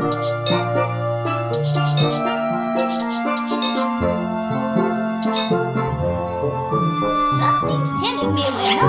Something's killing me with no